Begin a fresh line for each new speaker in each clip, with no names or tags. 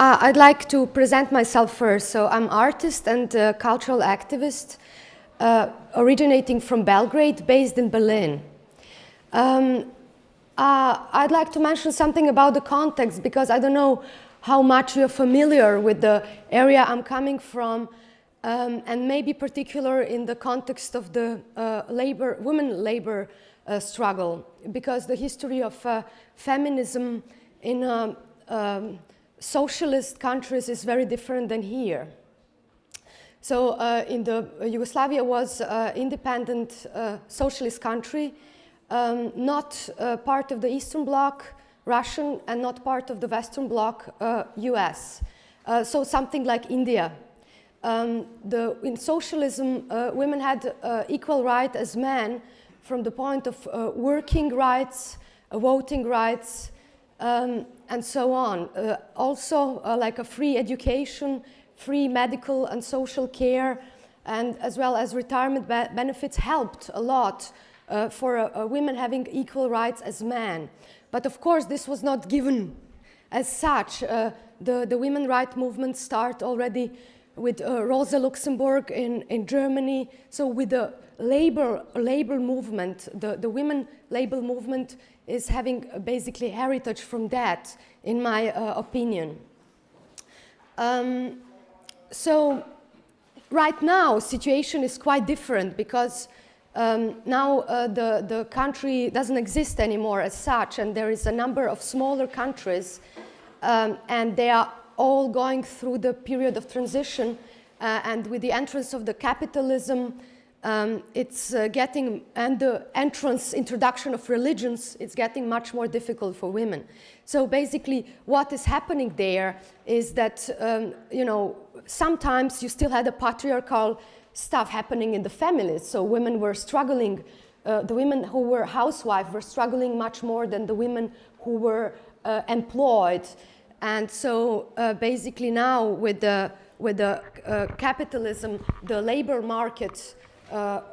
uh, I'd like to present myself first. So I'm artist and uh, cultural activist uh, originating from Belgrade, based in Berlin. Um, uh, I'd like to mention something about the context because I don't know how much you're familiar with the area I'm coming from um, and maybe particular in the context of the uh, labor, women labor uh, struggle because the history of feminism in uh, um, socialist countries is very different than here. So uh, in the Yugoslavia was independent socialist country um, not uh, part of the Eastern Bloc, Russian, and not part of the Western Bloc, uh, US. Uh, so something like India. Um, the, in socialism, uh, women had uh, equal right as men from the point of uh, working rights, voting rights, um, and so on. also, like a free education, free medical and social care, and as well as retirement be benefits helped a lot uh, for uh, women having equal rights as men. But of course, this was not given as such. Uh, the, the women rights movement start already with uh, Rosa Luxemburg in, in Germany. So with the labor, labor movement, the, the women labor movement is having basically heritage from that, in my uh, opinion. Um, so right now, situation is quite different because um, now uh, the, the country doesn't exist anymore as such and there is a number of smaller countries um, and they are all going through the period of transition uh, and with the entrance of the capitalism um, it's uh, getting, and the entrance, introduction of religions, it's getting much more difficult for women. So basically what is happening there is that, um, you know, sometimes you still had a patriarchal stuff happening in the families. So women were struggling, uh, the women who were housewives were struggling much more than the women who were uh, employed. And so uh, basically now with the, with the uh, capitalism, the labor market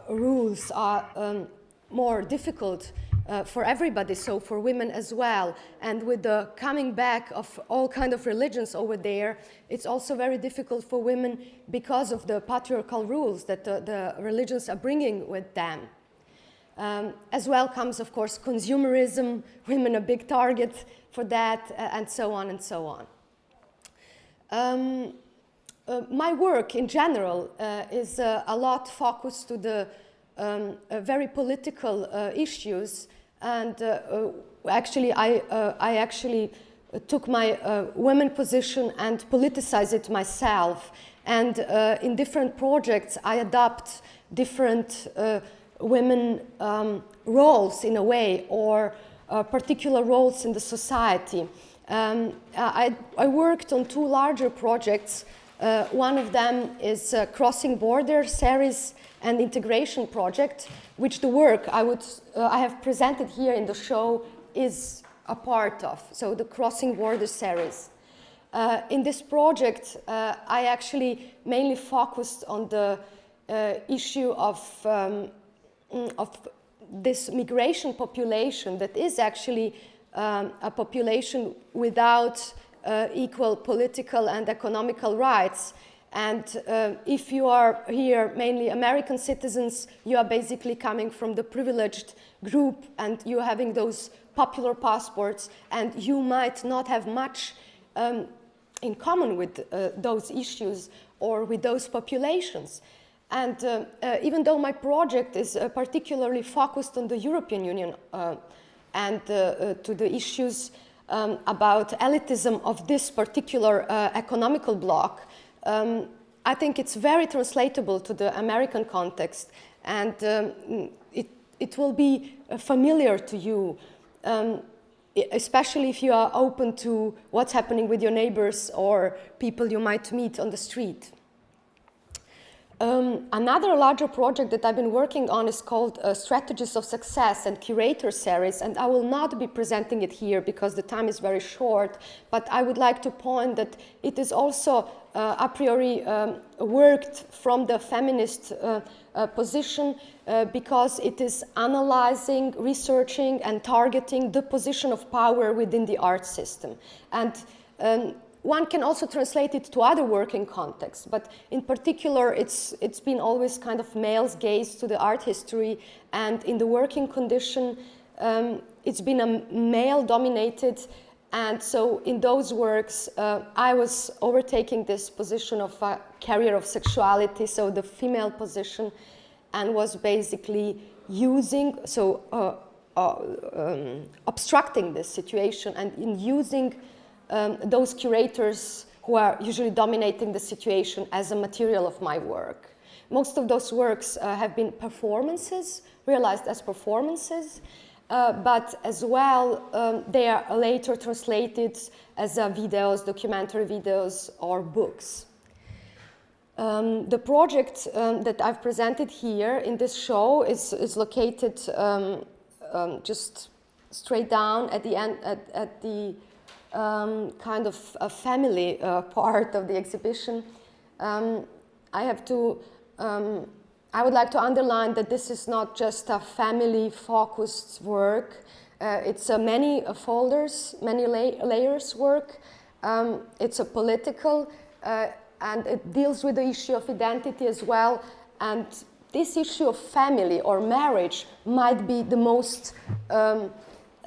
rules are um, more difficult uh, for everybody, so for women as well. And with the coming back of all kind of religions over there, it's also very difficult for women because of the patriarchal rules that the, the religions are bringing with them. Um, as well comes, of course, consumerism, women a big target for that, uh, and so on and so on. Um, uh, my work in general uh, is uh, a lot focused to the um, uh, very political uh, issues and actually, I, I actually took my women position and politicized it myself. And in different projects, I adopt different women um, roles in a way or particular roles in the society. Um, I, I, worked on two larger projects. Uh, one of them is Crossing Border series and integration project, which the work I, would, uh, I have presented here in the show is a part of, so the Crossing Border series. Uh, in this project, uh, I actually mainly focused on the uh, issue of, um, mm, of this migration population that is actually um, a population without uh, equal political and economical rights and uh, if you are here mainly American citizens, you are basically coming from the privileged group and you're having those popular passports and you might not have much um, in common with uh, those issues or with those populations. And uh, uh even though my project is uh, particularly focused on the European Union uh, and to the issues um, about elitism of this particular economical bloc, um, I think it's very translatable to the American context and um, it, it will be uh, familiar to you, um, especially if you are open to what's happening with your neighbors or people you might meet on the street. Um, another larger project that I've been working on is called uh, Strategies of Success and Curator Series, and I will not be presenting it here because the time is very short, but I would like to point that it is also uh, a priori um, worked from the feminist uh, uh, position uh, because it is analyzing, researching, and targeting the position of power within the art system. And um, one can also translate it to other working contexts, but in particular, it's, it's been always kind of male's gaze to the art history, and in the working condition, um, it's been a male-dominated, and so in those works, uh, I was overtaking this position of a carrier of sexuality, so the female position, and was basically using, so uh, uh, um, obstructing this situation and in using um, those curators who are usually dominating the situation as a material of my work. Most of those works uh, have been performances, realized as performances, uh, but as well um, they are later translated as uh, videos, documentary videos, or books. Um, the project um, that I've presented here in this show is, is located um, um just straight down at the end, at, at the um, kind of a family uh, part of the exhibition. Um, I have to, um, I would like to underline that this is not just a family focused work. Uh, it's a many folders, many la layers work. Um, it's a political uh, and it deals with the issue of identity as well. And this issue of family or marriage might be the most um,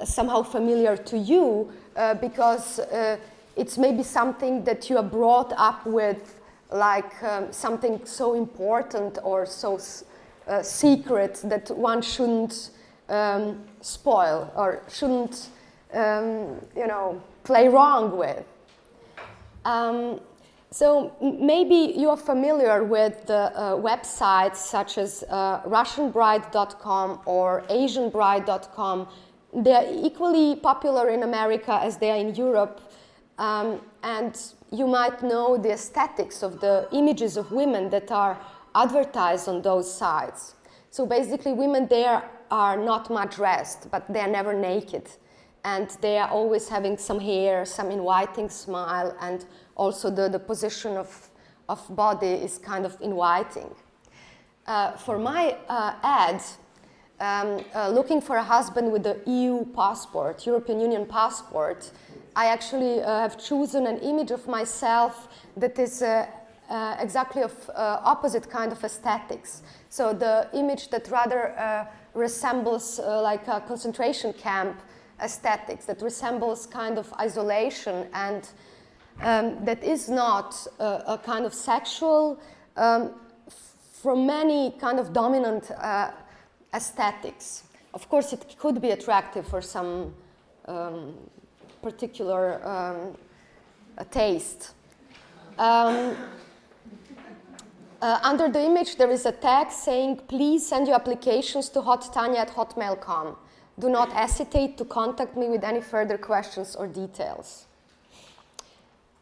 somehow familiar to you uh, because uh, it's maybe something that you are brought up with like um, something so important or so uh, secret that one shouldn't um, spoil or shouldn't, um, you know, play wrong with. Um, so maybe you are familiar with the uh, websites such as uh, RussianBride.com or AsianBride.com they are equally popular in America as they are in Europe. Um, and you might know the aesthetics of the images of women that are advertised on those sites. So basically women there are not much dressed, but they are never naked. And they are always having some hair, some inviting smile, and also the, the position of, of body is kind of inviting. Uh, for my uh, ad, um, uh, looking for a husband with the EU passport, European Union passport, I actually uh, have chosen an image of myself that is uh, uh exactly of uh, opposite kind of aesthetics. So the image that rather uh, resembles like a concentration camp aesthetics, that resembles kind of isolation and um, that is not a kind of sexual, um, from many kind of dominant aesthetics. Of course, it could be attractive for some um, particular um, taste. Um, uh, under the image, there is a tag saying, please send your applications to hottanya at hotmail.com. Do not hesitate to contact me with any further questions or details.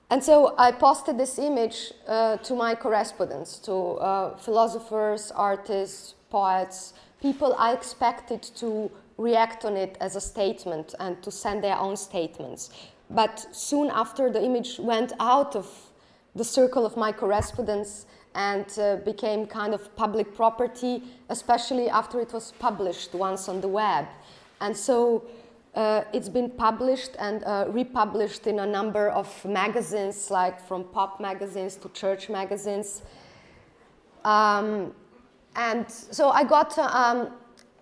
And so I posted this image uh, to my correspondents, to uh, philosophers, artists, poets, people are expected to react on it as a statement and to send their own statements. But soon after the image went out of the circle of my correspondence and uh, became kind of public property, especially after it was published once on the web. And so uh, it's been published and uh, republished in a number of magazines, like from pop magazines to church magazines. Um, and so I got um,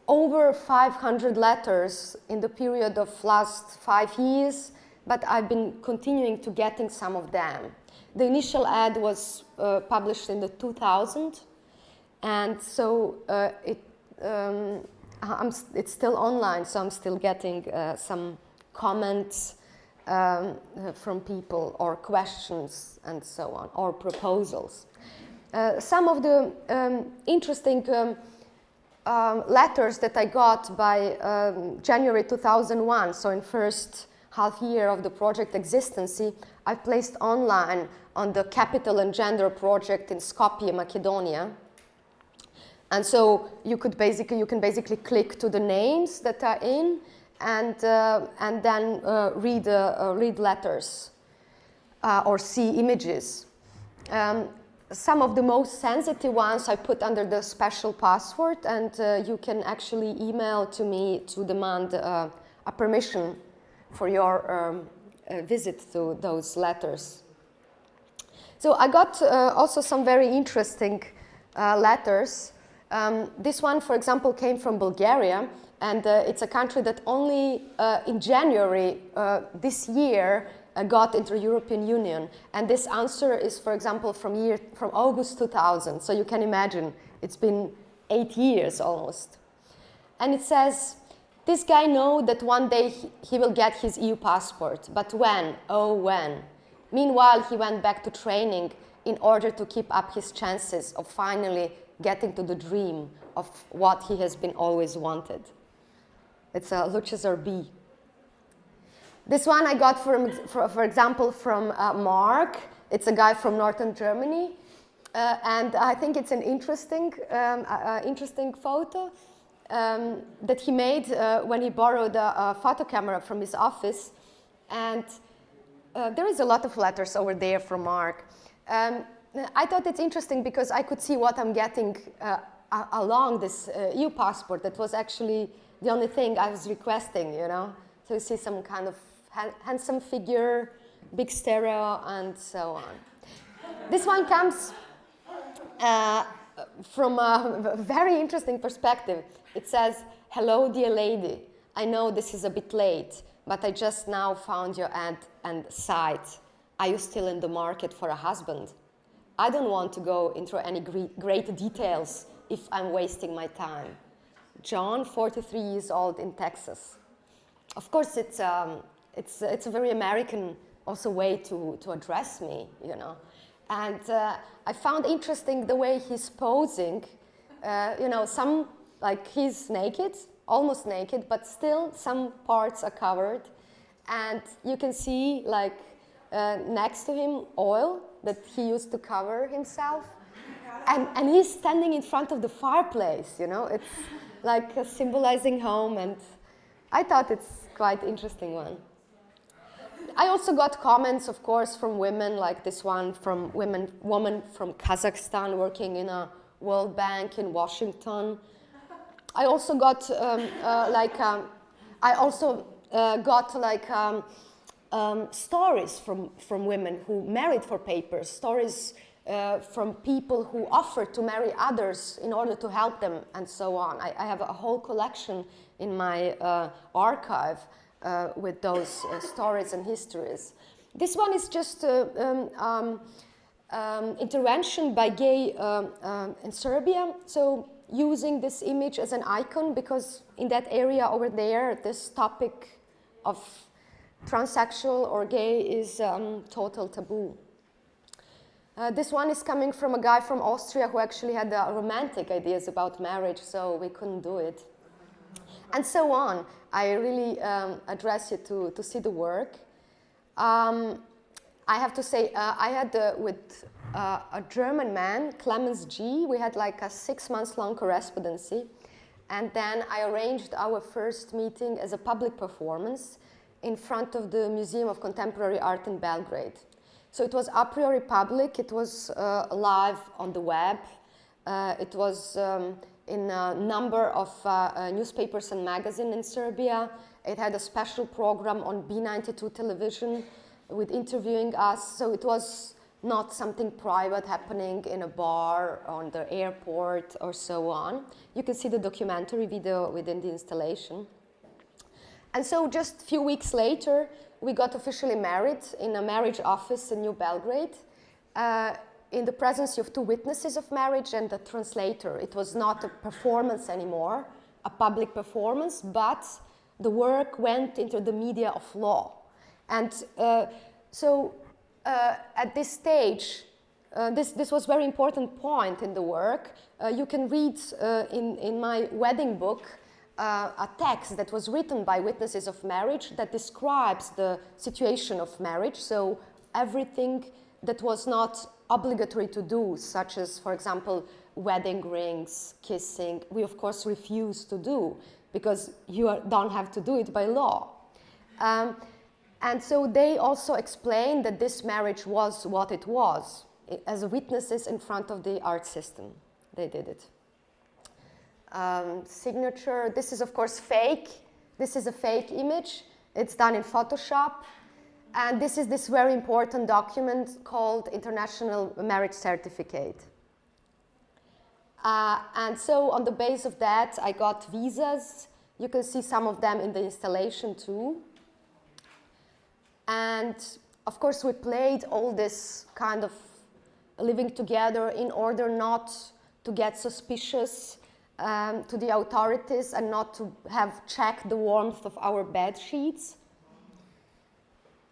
over 500 letters in the period of last five years, but I've been continuing to getting some of them. The initial ad was uh, published in the 2000, and so uh, it, um, it's still online, so I'm still getting uh, some comments um, from people or questions and so on, or proposals. Uh, some of the um, interesting um, um, letters that I got by um, January 2001, so in first half year of the project existence, I placed online on the Capital and Gender project in Skopje, Macedonia. And so you could basically, you can basically click to the names that are in and, uh, and then uh, read, uh, read letters uh, or see images. Um, some of the most sensitive ones I put under the special password and uh, you can actually email to me to demand uh, a permission for your um, a visit to those letters. So I got uh, also some very interesting uh, letters. Um, this one, for example, came from Bulgaria, and uh, it's a country that only uh, in January uh, this year uh, Uh, got into European Union. And this answer is, for example, from, year, from August 2000. So you can imagine it's been eight years almost. And it says, this guy know that one day he, he will get his EU passport, but when? Oh, when? Meanwhile, he went back to training in order to keep up his chances of finally getting to the dream of what he has been always wanted. It's a Luchezar B. This one I got, from, for, for example, from uh, Mark. It's a guy from northern Germany. Uh, and I think it's an interesting, um, uh, interesting photo um, that he made uh, when he borrowed a, a, photo camera from his office. And uh, there is a lot of letters over there from Mark. Um, I thought it's interesting because I could see what I'm getting uh, along this EU passport. That was actually the only thing I was requesting, you know. You see some kind of handsome figure, big stereo, and so on. This one comes uh, from a very interesting perspective. It says, hello, dear lady. I know this is a bit late, but I just now found your ad and site. Are you still in the market for a husband? I don't want to go into any great details if I'm wasting my time. John, 43 years old in Texas. Of course, it's, um, it's, it's a very American also way to, to address me, you know. And uh, I found interesting the way he's posing. Uh, you know, some, like he's naked, almost naked, but still some parts are covered. And you can see like uh, next to him oil that he used to cover himself. And, and he's standing in front of the fireplace, you know. It's like symbolizing home and I thought it's quite interesting one. I also got comments, of course, from women, like this one from women, woman from Kazakhstan working in a World Bank in Washington. I also got um, uh, like, um, I also uh, got like um, um, stories from, from women who married for papers, stories uh, from people who offered to marry others in order to help them and so on. I, I have a whole collection in my uh, archive with those uh, stories and histories. This one is just uh, um, um, um, intervention by gay in Serbia. So using this image as an icon because in that area over there, this topic of transsexual or gay is um, total taboo. Uh, this one is coming from a guy from Austria who actually had uh, romantic ideas about marriage, so we couldn't do it. And so on. I really um, address you to, to see the work. Um, I have to say, uh, I had uh, with uh, a German man, Clemens G, we had like a six months long correspondency. And then I arranged our first meeting as a public performance in front of the Museum of Contemporary Art in Belgrade. So it was a priori public, it was uh, live on the web, uh, it was um, in a number of uh, uh, newspapers and magazines in Serbia. It had a special program on B92 television with interviewing us. So it was not something private happening in a bar on the airport or so on. You can see the documentary video within the installation. And so just a few weeks later, we got officially married in a marriage office in New Belgrade. Uh, in the presence of two witnesses of marriage and a translator. It was not a performance anymore, a public performance, but the work went into the media of law. And uh, so uh, at this stage, uh, this, this was very important point in the work. Uh, you can read uh, in, in my wedding book uh, a text that was written by witnesses of marriage that describes the situation of marriage. So everything that was not obligatory to do, such as, for example, wedding rings, kissing, we of course refuse to do because you are, don't have to do it by law. Um, and so they also explained that this marriage was what it was, as witnesses in front of the art system. They did it. Um, signature, this is of course fake. This is a fake image. It's done in Photoshop. And this is this very important document called International Marriage Certificate. Uh, and so on the base of that, I got visas. You can see some of them in the installation too. And of course, we played all this kind of living together in order not to get suspicious um, to the authorities and not to have checked the warmth of our bed sheets.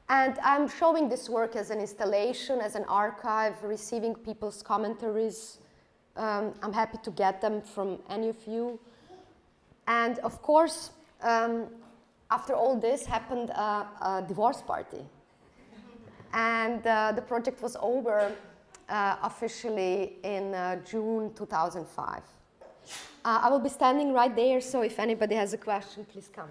And I'm showing this work as an installation, as an archive, receiving people's commentaries. Um, I'm happy to get them from any of you. And of course, um, after all this happened a, a divorce party. And uh, the project was over uh, officially in uh, June 2005. Uh, I will be standing right there, so if anybody has a question, please come.